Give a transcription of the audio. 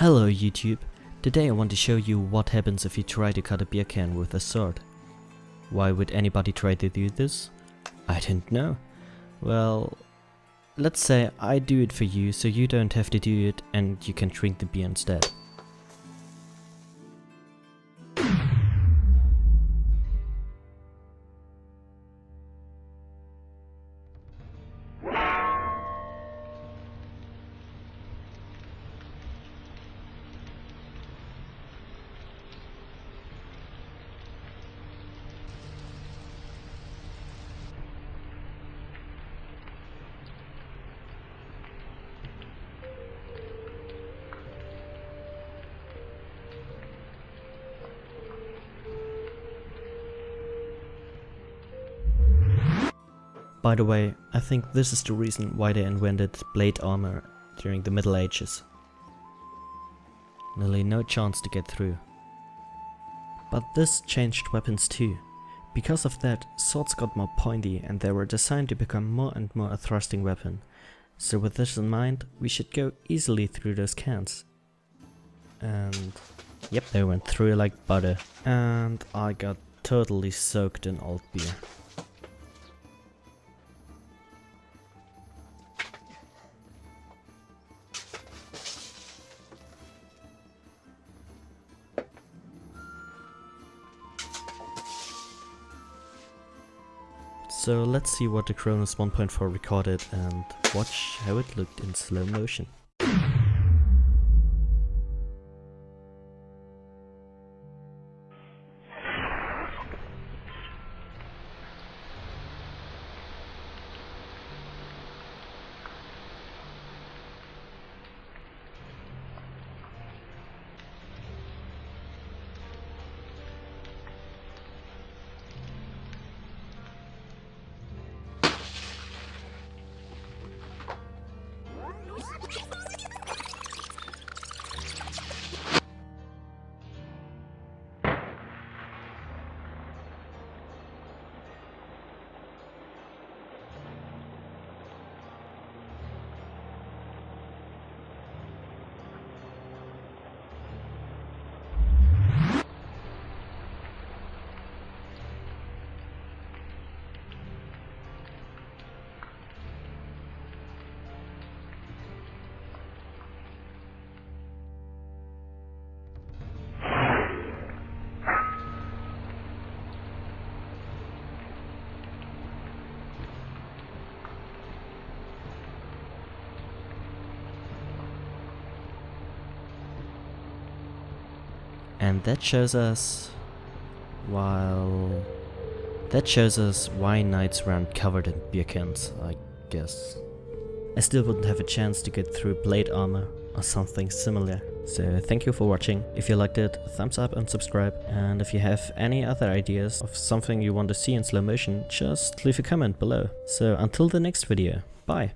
Hello YouTube! Today I want to show you what happens if you try to cut a beer can with a sword. Why would anybody try to do this? I don't know. Well, let's say I do it for you so you don't have to do it and you can drink the beer instead. By the way, I think this is the reason why they invented plate armor during the Middle Ages. Nearly no chance to get through. But this changed weapons too. Because of that, swords got more pointy and they were designed to become more and more a thrusting weapon. So with this in mind, we should go easily through those cans. And yep, they went through like butter. And I got totally soaked in old beer. So let's see what the Chronos 1.4 recorded and watch how it looked in slow motion. And that shows us... While... That shows us why knights weren't covered in beer cans, I guess. I still wouldn't have a chance to get through plate armor or something similar. So thank you for watching. If you liked it, thumbs up and subscribe. And if you have any other ideas of something you want to see in slow motion, just leave a comment below. So until the next video, bye!